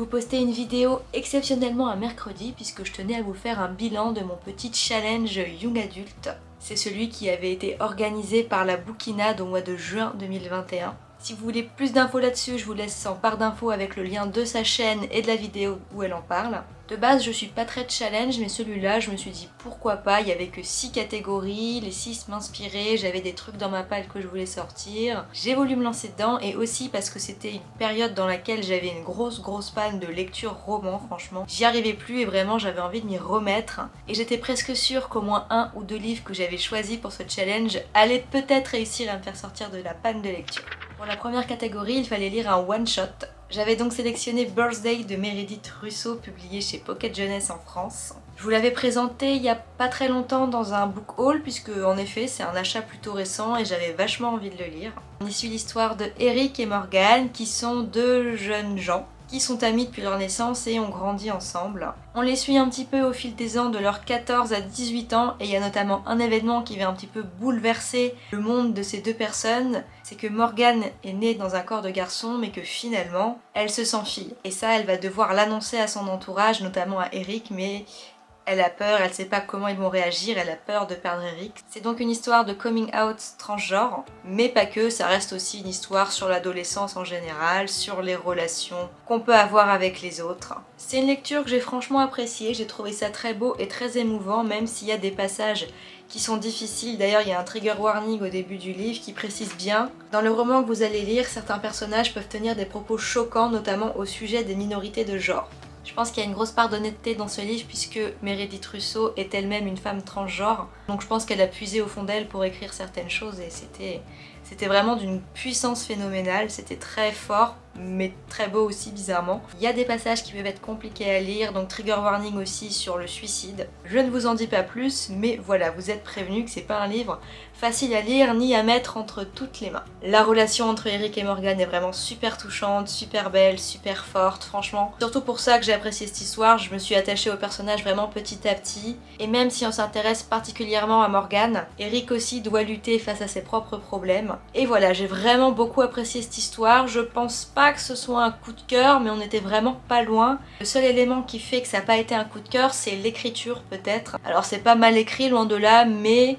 vous poster une vidéo exceptionnellement un mercredi puisque je tenais à vous faire un bilan de mon petit challenge Young Adult. C'est celui qui avait été organisé par la Bouquinade au mois de juin 2021. Si vous voulez plus d'infos là-dessus, je vous laisse en barre d'infos avec le lien de sa chaîne et de la vidéo où elle en parle. De base, je suis pas très challenge, mais celui-là, je me suis dit pourquoi pas, il y avait que 6 catégories, les 6 m'inspiraient, j'avais des trucs dans ma palle que je voulais sortir. J'ai voulu me lancer dedans, et aussi parce que c'était une période dans laquelle j'avais une grosse grosse panne de lecture roman, franchement. J'y arrivais plus et vraiment j'avais envie de m'y remettre. Et j'étais presque sûre qu'au moins un ou deux livres que j'avais choisis pour ce challenge allaient peut-être réussir à me faire sortir de la panne de lecture. Pour la première catégorie, il fallait lire un one-shot. J'avais donc sélectionné Birthday de Meredith Russo, publié chez Pocket Jeunesse en France. Je vous l'avais présenté il y a pas très longtemps dans un book haul, puisque en effet c'est un achat plutôt récent et j'avais vachement envie de le lire. On y suit l'histoire de Eric et Morgan, qui sont deux jeunes gens qui sont amis depuis leur naissance et ont grandi ensemble. On les suit un petit peu au fil des ans de leurs 14 à 18 ans et il y a notamment un événement qui va un petit peu bouleverser le monde de ces deux personnes, c'est que Morgane est née dans un corps de garçon mais que finalement elle se sent fille. Et ça elle va devoir l'annoncer à son entourage, notamment à Eric, mais elle a peur, elle sait pas comment ils vont réagir, elle a peur de perdre Eric. C'est donc une histoire de coming out transgenre, mais pas que, ça reste aussi une histoire sur l'adolescence en général, sur les relations qu'on peut avoir avec les autres. C'est une lecture que j'ai franchement appréciée, j'ai trouvé ça très beau et très émouvant, même s'il y a des passages qui sont difficiles. D'ailleurs, il y a un trigger warning au début du livre qui précise bien. Dans le roman que vous allez lire, certains personnages peuvent tenir des propos choquants, notamment au sujet des minorités de genre. Je pense qu'il y a une grosse part d'honnêteté dans ce livre puisque Meredith Russo est elle-même une femme transgenre. Donc je pense qu'elle a puisé au fond d'elle pour écrire certaines choses et c'était c'était vraiment d'une puissance phénoménale, c'était très fort, mais très beau aussi bizarrement. Il y a des passages qui peuvent être compliqués à lire, donc trigger warning aussi sur le suicide. Je ne vous en dis pas plus, mais voilà, vous êtes prévenus que c'est pas un livre facile à lire ni à mettre entre toutes les mains. La relation entre Eric et Morgan est vraiment super touchante, super belle, super forte, franchement. Surtout pour ça que j'ai apprécié cette histoire, je me suis attachée au personnage vraiment petit à petit. Et même si on s'intéresse particulièrement à Morgan, Eric aussi doit lutter face à ses propres problèmes. Et voilà, j'ai vraiment beaucoup apprécié cette histoire. Je pense pas que ce soit un coup de cœur, mais on était vraiment pas loin. Le seul élément qui fait que ça n'a pas été un coup de cœur, c'est l'écriture peut-être. Alors c'est pas mal écrit, loin de là, mais...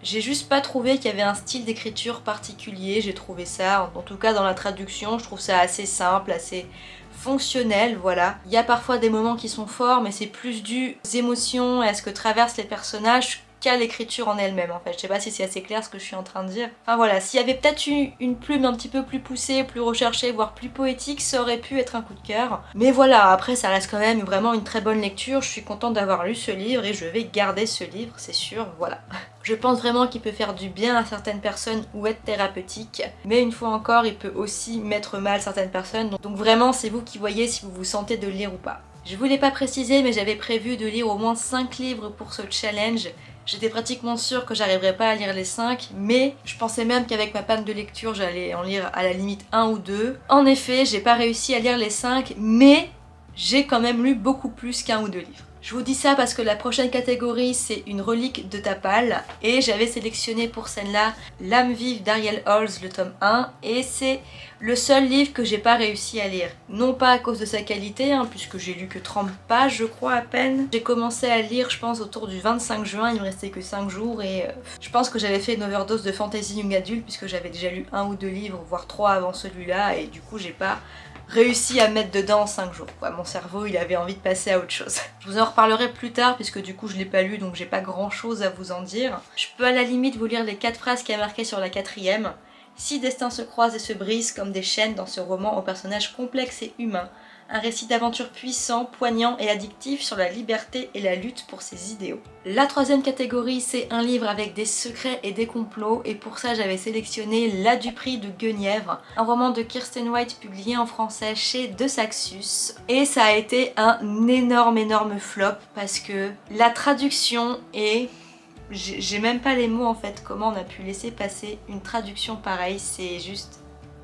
J'ai juste pas trouvé qu'il y avait un style d'écriture particulier, j'ai trouvé ça, en tout cas dans la traduction, je trouve ça assez simple, assez fonctionnel, voilà. Il y a parfois des moments qui sont forts, mais c'est plus dû aux émotions et à ce que traversent les personnages qu'à l'écriture en elle-même en fait. Je sais pas si c'est assez clair ce que je suis en train de dire. Enfin voilà, s'il y avait peut-être eu une plume un petit peu plus poussée, plus recherchée, voire plus poétique, ça aurait pu être un coup de cœur. Mais voilà, après ça reste quand même vraiment une très bonne lecture. Je suis contente d'avoir lu ce livre et je vais garder ce livre, c'est sûr, voilà. Je pense vraiment qu'il peut faire du bien à certaines personnes ou être thérapeutique, mais une fois encore, il peut aussi mettre mal certaines personnes. Donc vraiment, c'est vous qui voyez si vous vous sentez de lire ou pas. Je voulais pas préciser, mais j'avais prévu de lire au moins 5 livres pour ce challenge. J'étais pratiquement sûre que j'arriverais pas à lire les 5, mais je pensais même qu'avec ma panne de lecture, j'allais en lire à la limite un ou deux. En effet, j'ai pas réussi à lire les 5, mais j'ai quand même lu beaucoup plus qu'un ou deux livres. Je vous dis ça parce que la prochaine catégorie c'est une relique de Tapal. Et j'avais sélectionné pour celle-là L'âme vive d'Ariel Halls, le tome 1 et c'est le seul livre que j'ai pas réussi à lire. Non pas à cause de sa qualité, hein, puisque j'ai lu que 30 pages je crois à peine. J'ai commencé à lire je pense autour du 25 juin, il me restait que 5 jours. Et euh, je pense que j'avais fait une overdose de fantasy young adulte puisque j'avais déjà lu un ou deux livres, voire trois avant celui-là. Et du coup j'ai pas réussi à mettre dedans en 5 jours. mon cerveau il avait envie de passer à autre chose. Je vous en reparlerai plus tard puisque du coup je l'ai pas lu donc j'ai pas grand chose à vous en dire. Je peux à la limite vous lire les 4 phrases qui a marqué sur la quatrième. Si destins se croisent et se brisent comme des chaînes dans ce roman aux personnages complexes et humains, un récit d'aventure puissant, poignant et addictif sur la liberté et la lutte pour ses idéaux. La troisième catégorie, c'est un livre avec des secrets et des complots, et pour ça j'avais sélectionné La Dupree de Guenièvre, un roman de Kirsten White publié en français chez De Saxus. Et ça a été un énorme énorme flop parce que la traduction est j'ai même pas les mots en fait, comment on a pu laisser passer une traduction pareille, c'est juste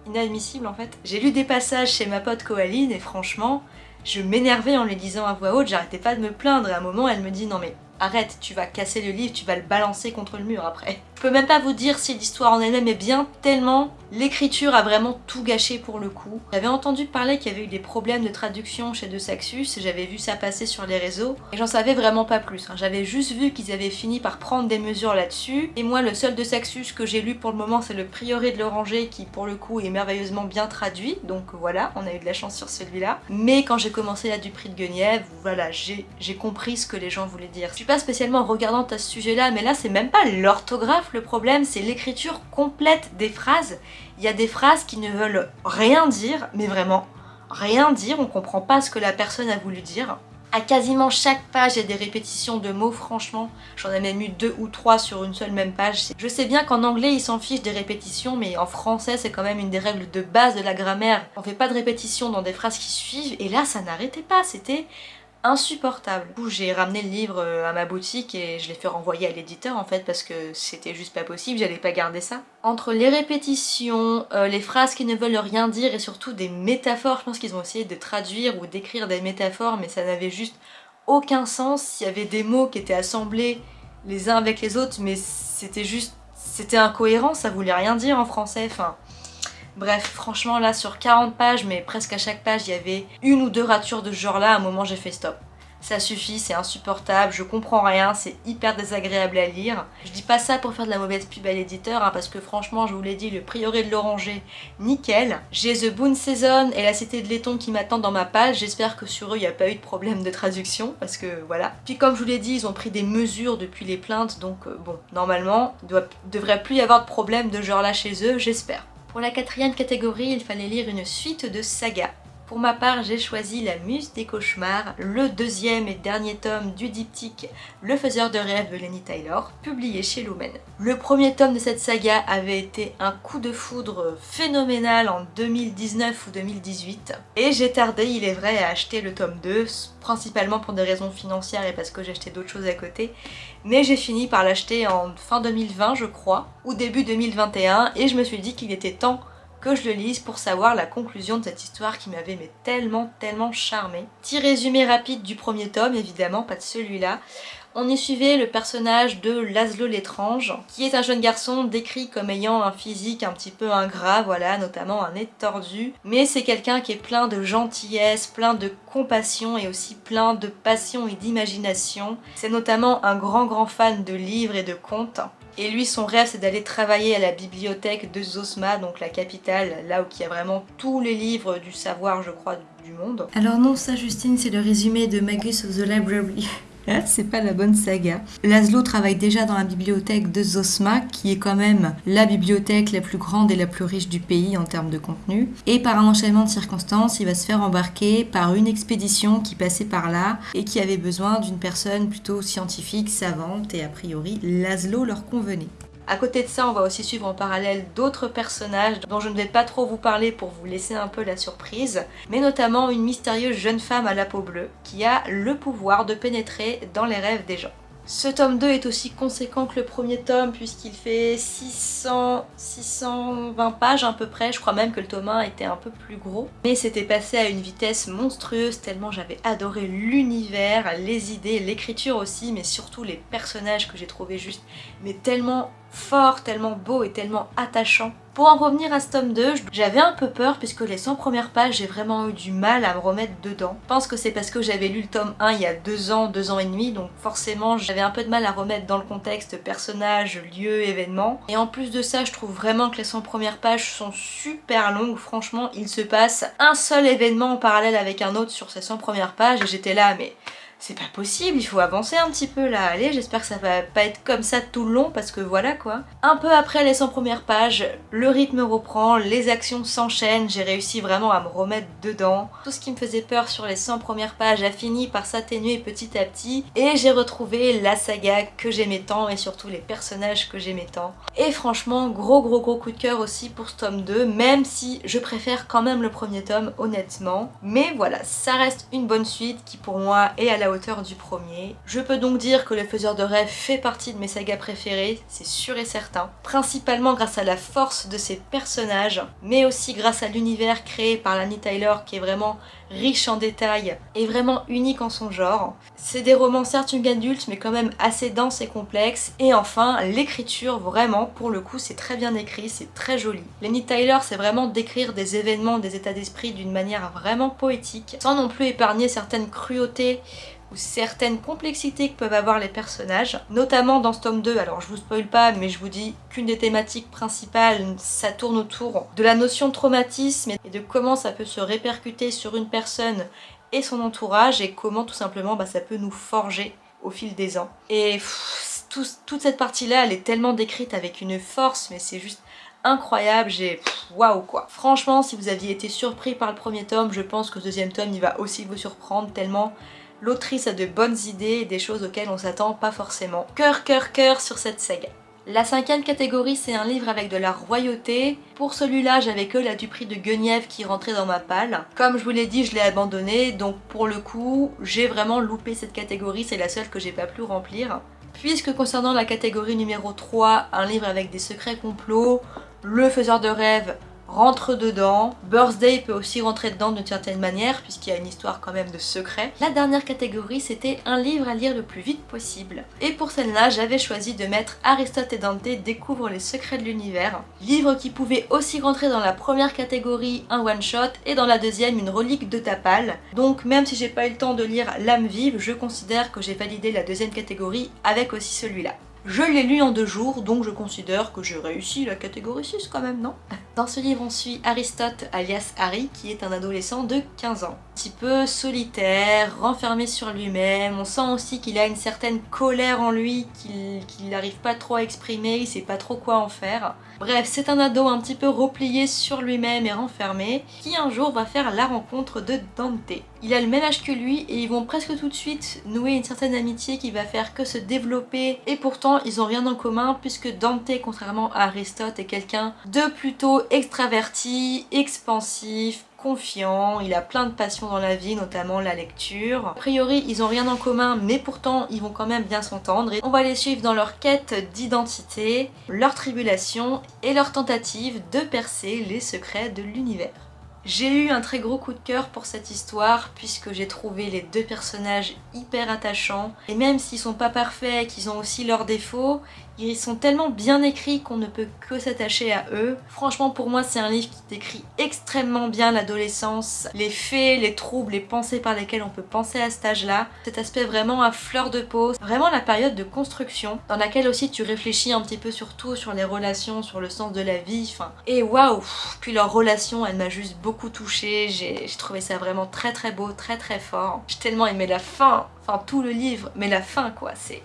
inadmissible en fait. J'ai lu des passages chez ma pote Coaline et franchement, je m'énervais en les lisant à voix haute, j'arrêtais pas de me plaindre et à un moment elle me dit non mais arrête, tu vas casser le livre, tu vas le balancer contre le mur après. Peux même pas vous dire si l'histoire en elle-même est bien, tellement l'écriture a vraiment tout gâché pour le coup. J'avais entendu parler qu'il y avait eu des problèmes de traduction chez De Saxus, j'avais vu ça passer sur les réseaux, et j'en savais vraiment pas plus. Hein. J'avais juste vu qu'ils avaient fini par prendre des mesures là-dessus, et moi le seul De Saxus que j'ai lu pour le moment c'est le Prieuré de l'Oranger qui pour le coup est merveilleusement bien traduit, donc voilà, on a eu de la chance sur celui-là. Mais quand j'ai commencé la du prix de Guenièvre, voilà, j'ai compris ce que les gens voulaient dire. Je suis pas spécialement regardante à ce sujet-là, mais là c'est même pas l'orthographe le problème, c'est l'écriture complète des phrases. Il y a des phrases qui ne veulent rien dire, mais vraiment rien dire, on comprend pas ce que la personne a voulu dire. À quasiment chaque page, il y a des répétitions de mots, franchement. J'en ai même eu deux ou trois sur une seule même page. Je sais bien qu'en anglais, ils s'en fichent des répétitions, mais en français, c'est quand même une des règles de base de la grammaire. On fait pas de répétitions dans des phrases qui suivent, et là, ça n'arrêtait pas. C'était insupportable. Du coup, j'ai ramené le livre euh, à ma boutique et je l'ai fait renvoyer à l'éditeur en fait parce que c'était juste pas possible, j'allais pas garder ça. Entre les répétitions, euh, les phrases qui ne veulent rien dire et surtout des métaphores, je pense qu'ils ont essayé de traduire ou d'écrire des métaphores mais ça n'avait juste aucun sens. Il y avait des mots qui étaient assemblés les uns avec les autres mais c'était juste... c'était incohérent, ça voulait rien dire en français, enfin... Bref, franchement là sur 40 pages, mais presque à chaque page, il y avait une ou deux ratures de genre là, à un moment j'ai fait stop. Ça suffit, c'est insupportable, je comprends rien, c'est hyper désagréable à lire. Je dis pas ça pour faire de la mauvaise pub à l'éditeur, hein, parce que franchement, je vous l'ai dit, le prioré de l'oranger, nickel. J'ai The Boon Season et la Cité de laiton qui m'attendent dans ma page, j'espère que sur eux, il n'y a pas eu de problème de traduction, parce que voilà. Puis comme je vous l'ai dit, ils ont pris des mesures depuis les plaintes, donc euh, bon, normalement, il devrait plus y avoir de problème de genre là chez eux, j'espère. Pour la quatrième catégorie, il fallait lire une suite de sagas. Pour ma part, j'ai choisi La Muse des Cauchemars, le deuxième et dernier tome du diptyque Le Faiseur de rêves de Lenny Taylor, publié chez Lumen. Le premier tome de cette saga avait été un coup de foudre phénoménal en 2019 ou 2018, et j'ai tardé, il est vrai, à acheter le tome 2, principalement pour des raisons financières et parce que acheté d'autres choses à côté, mais j'ai fini par l'acheter en fin 2020 je crois, ou début 2021, et je me suis dit qu'il était temps que je le lise pour savoir la conclusion de cette histoire qui m'avait tellement tellement charmé. Petit résumé rapide du premier tome, évidemment, pas de celui-là. On y suivait le personnage de Laszlo l'étrange, qui est un jeune garçon décrit comme ayant un physique un petit peu ingrat, voilà, notamment un nez tordu. Mais c'est quelqu'un qui est plein de gentillesse, plein de compassion et aussi plein de passion et d'imagination. C'est notamment un grand grand fan de livres et de contes. Et lui, son rêve, c'est d'aller travailler à la bibliothèque de Zosma, donc la capitale, là où il y a vraiment tous les livres du savoir, je crois, du monde. Alors non, ça, Justine, c'est le résumé de Magus of the Library. Hein, c'est pas la bonne saga. Laszlo travaille déjà dans la bibliothèque de Zosma, qui est quand même la bibliothèque la plus grande et la plus riche du pays en termes de contenu. Et par un enchaînement de circonstances, il va se faire embarquer par une expédition qui passait par là et qui avait besoin d'une personne plutôt scientifique, savante, et a priori, Laszlo leur convenait. À côté de ça, on va aussi suivre en parallèle d'autres personnages dont je ne vais pas trop vous parler pour vous laisser un peu la surprise, mais notamment une mystérieuse jeune femme à la peau bleue qui a le pouvoir de pénétrer dans les rêves des gens. Ce tome 2 est aussi conséquent que le premier tome puisqu'il fait 600, 620 pages à peu près, je crois même que le tome 1 était un peu plus gros. Mais c'était passé à une vitesse monstrueuse tellement j'avais adoré l'univers, les idées, l'écriture aussi, mais surtout les personnages que j'ai trouvé juste mais tellement fort, tellement beau et tellement attachant. Pour en revenir à ce tome 2, j'avais un peu peur puisque les 100 premières pages, j'ai vraiment eu du mal à me remettre dedans. Je pense que c'est parce que j'avais lu le tome 1 il y a deux ans, deux ans et demi, donc forcément j'avais un peu de mal à remettre dans le contexte personnage, lieu, événement. Et en plus de ça, je trouve vraiment que les 100 premières pages sont super longues. Franchement, il se passe un seul événement en parallèle avec un autre sur ces 100 premières pages et j'étais là, mais c'est pas possible, il faut avancer un petit peu là, allez, j'espère que ça va pas être comme ça tout le long parce que voilà quoi. Un peu après les 100 premières pages, le rythme reprend, les actions s'enchaînent, j'ai réussi vraiment à me remettre dedans. Tout ce qui me faisait peur sur les 100 premières pages a fini par s'atténuer petit à petit et j'ai retrouvé la saga que j'aimais tant et surtout les personnages que j'aimais tant. Et franchement, gros gros gros coup de cœur aussi pour ce tome 2, même si je préfère quand même le premier tome honnêtement. Mais voilà, ça reste une bonne suite qui pour moi est à la du premier. Je peux donc dire que Le Faiseur de Rêves fait partie de mes sagas préférées, c'est sûr et certain. Principalement grâce à la force de ses personnages, mais aussi grâce à l'univers créé par Lani Tyler qui est vraiment riche en détails et vraiment unique en son genre. C'est des romans certes young adultes mais quand même assez denses et complexes. Et enfin, l'écriture, vraiment, pour le coup, c'est très bien écrit, c'est très joli. Lenny Tyler, c'est vraiment d'écrire des événements, des états d'esprit d'une manière vraiment poétique, sans non plus épargner certaines cruautés certaines complexités que peuvent avoir les personnages, notamment dans ce tome 2, alors je vous spoil pas, mais je vous dis qu'une des thématiques principales, ça tourne autour de la notion de traumatisme et de comment ça peut se répercuter sur une personne et son entourage et comment tout simplement bah, ça peut nous forger au fil des ans. Et toute cette partie-là, elle est tellement décrite avec une force, mais c'est juste incroyable, j'ai waouh quoi. Franchement, si vous aviez été surpris par le premier tome, je pense que le deuxième tome, il va aussi vous surprendre tellement L'autrice a de bonnes idées et des choses auxquelles on s'attend pas forcément. Cœur, cœur, cœur sur cette saga. La cinquième catégorie, c'est un livre avec de la royauté. Pour celui-là, j'avais que la du prix de Guenièvre qui rentrait dans ma palle. Comme je vous l'ai dit, je l'ai abandonné, donc pour le coup, j'ai vraiment loupé cette catégorie, c'est la seule que j'ai pas pu remplir. Puisque concernant la catégorie numéro 3, un livre avec des secrets complots, le faiseur de rêves, rentre dedans. Birthday peut aussi rentrer dedans d'une certaine manière puisqu'il y a une histoire quand même de secret. La dernière catégorie c'était un livre à lire le plus vite possible. Et pour celle-là j'avais choisi de mettre Aristote et Dante découvrent les secrets de l'univers. Livre qui pouvait aussi rentrer dans la première catégorie un one-shot et dans la deuxième une relique de Tapal. Donc même si j'ai pas eu le temps de lire L'âme vive, je considère que j'ai validé la deuxième catégorie avec aussi celui-là. Je l'ai lu en deux jours, donc je considère que j'ai réussi la catégorie 6 quand même, non? Dans ce livre, on suit Aristote, alias Harry, qui est un adolescent de 15 ans. Un petit peu solitaire, renfermé sur lui-même, on sent aussi qu'il a une certaine colère en lui, qu'il n'arrive pas trop à exprimer, il sait pas trop quoi en faire. Bref, c'est un ado un petit peu replié sur lui-même et renfermé, qui un jour va faire la rencontre de Dante. Il a le même âge que lui et ils vont presque tout de suite nouer une certaine amitié qui va faire que se développer et pourtant ils ont rien en commun puisque Dante, contrairement à Aristote, est quelqu'un de plutôt extraverti, expansif, confiant, il a plein de passions dans la vie, notamment la lecture. A priori, ils ont rien en commun, mais pourtant, ils vont quand même bien s'entendre. Et on va les suivre dans leur quête d'identité, leur tribulation et leur tentative de percer les secrets de l'univers. J'ai eu un très gros coup de cœur pour cette histoire puisque j'ai trouvé les deux personnages hyper attachants. Et même s'ils sont pas parfaits, qu'ils ont aussi leurs défauts, ils sont tellement bien écrits qu'on ne peut que s'attacher à eux. Franchement pour moi c'est un livre qui décrit extrêmement bien l'adolescence, les faits, les troubles, les pensées par lesquelles on peut penser à cet âge-là. Cet aspect vraiment à fleur de peau, vraiment la période de construction dans laquelle aussi tu réfléchis un petit peu sur tout, sur les relations, sur le sens de la vie. Et waouh Puis leur relation elle m'a juste beaucoup touchée, j'ai trouvé ça vraiment très très beau, très très fort. J'ai tellement aimé la fin, enfin tout le livre, mais la fin quoi, c'est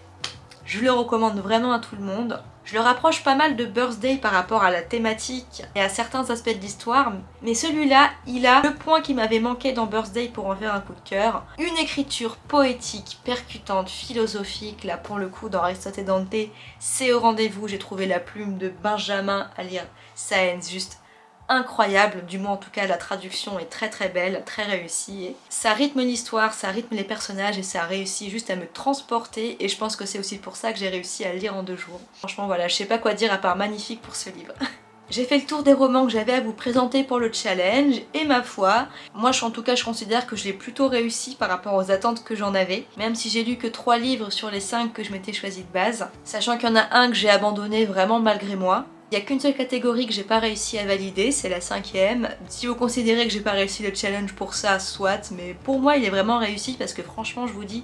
je le recommande vraiment à tout le monde. Je le rapproche pas mal de Birthday par rapport à la thématique et à certains aspects de l'histoire, mais celui-là, il a le point qui m'avait manqué dans Birthday pour en faire un coup de cœur. Une écriture poétique, percutante, philosophique, là pour le coup dans Aristote et Dante, c'est au rendez-vous, j'ai trouvé la plume de Benjamin à lire Saenz juste incroyable, du moins en tout cas la traduction est très très belle, très réussie. Ça rythme l'histoire, ça rythme les personnages et ça réussit juste à me transporter et je pense que c'est aussi pour ça que j'ai réussi à le lire en deux jours. Franchement voilà, je sais pas quoi dire à part magnifique pour ce livre. J'ai fait le tour des romans que j'avais à vous présenter pour le challenge et ma foi, moi en tout cas je considère que je l'ai plutôt réussi par rapport aux attentes que j'en avais, même si j'ai lu que 3 livres sur les 5 que je m'étais choisi de base, sachant qu'il y en a un que j'ai abandonné vraiment malgré moi. Il n'y a qu'une seule catégorie que j'ai pas réussi à valider, c'est la cinquième. Si vous considérez que j'ai pas réussi le challenge pour ça, soit, mais pour moi il est vraiment réussi parce que franchement je vous dis,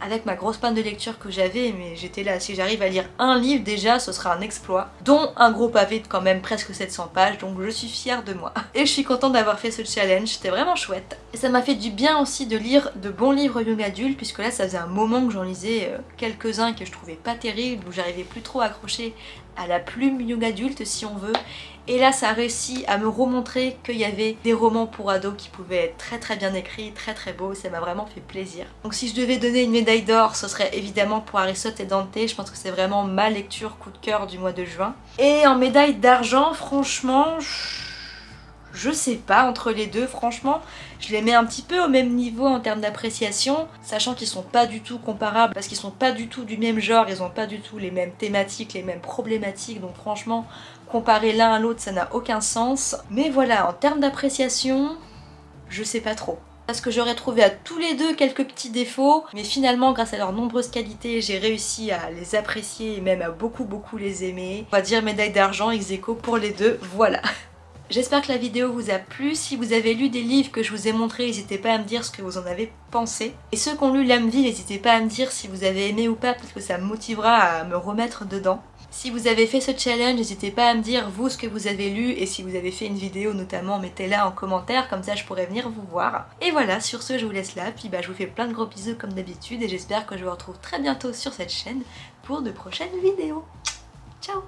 avec ma grosse panne de lecture que j'avais, mais j'étais là, si j'arrive à lire un livre déjà, ce sera un exploit, dont un gros pavé de quand même presque 700 pages, donc je suis fière de moi. Et je suis contente d'avoir fait ce challenge, c'était vraiment chouette. Et ça m'a fait du bien aussi de lire de bons livres young adultes, puisque là ça faisait un moment que j'en lisais euh, quelques-uns que je trouvais pas terribles, où j'arrivais plus trop à accrocher à la plume young adulte si on veut et là ça a réussi à me remontrer qu'il y avait des romans pour ados qui pouvaient être très très bien écrits, très très beaux, ça m'a vraiment fait plaisir. Donc si je devais donner une médaille d'or, ce serait évidemment pour Aristote et Dante, je pense que c'est vraiment ma lecture coup de cœur du mois de juin. Et en médaille d'argent, franchement, sais pas entre les deux, franchement, je les mets un petit peu au même niveau en termes d'appréciation, sachant qu'ils sont pas du tout comparables, parce qu'ils sont pas du tout du même genre, ils ont pas du tout les mêmes thématiques, les mêmes problématiques, donc franchement, comparer l'un à l'autre ça n'a aucun sens. Mais voilà, en termes d'appréciation, je sais pas trop. parce que j'aurais trouvé à tous les deux quelques petits défauts, mais finalement grâce à leurs nombreuses qualités, j'ai réussi à les apprécier et même à beaucoup beaucoup les aimer. On va dire médaille d'argent ex pour les deux, voilà. J'espère que la vidéo vous a plu. Si vous avez lu des livres que je vous ai montrés, n'hésitez pas à me dire ce que vous en avez pensé. Et ceux qui ont lu L'âme vie, n'hésitez pas à me dire si vous avez aimé ou pas, parce que ça me motivera à me remettre dedans. Si vous avez fait ce challenge, n'hésitez pas à me dire vous ce que vous avez lu et si vous avez fait une vidéo notamment, mettez-la en commentaire, comme ça je pourrais venir vous voir. Et voilà, sur ce je vous laisse là, puis bah, je vous fais plein de gros bisous comme d'habitude et j'espère que je vous retrouve très bientôt sur cette chaîne pour de prochaines vidéos. Ciao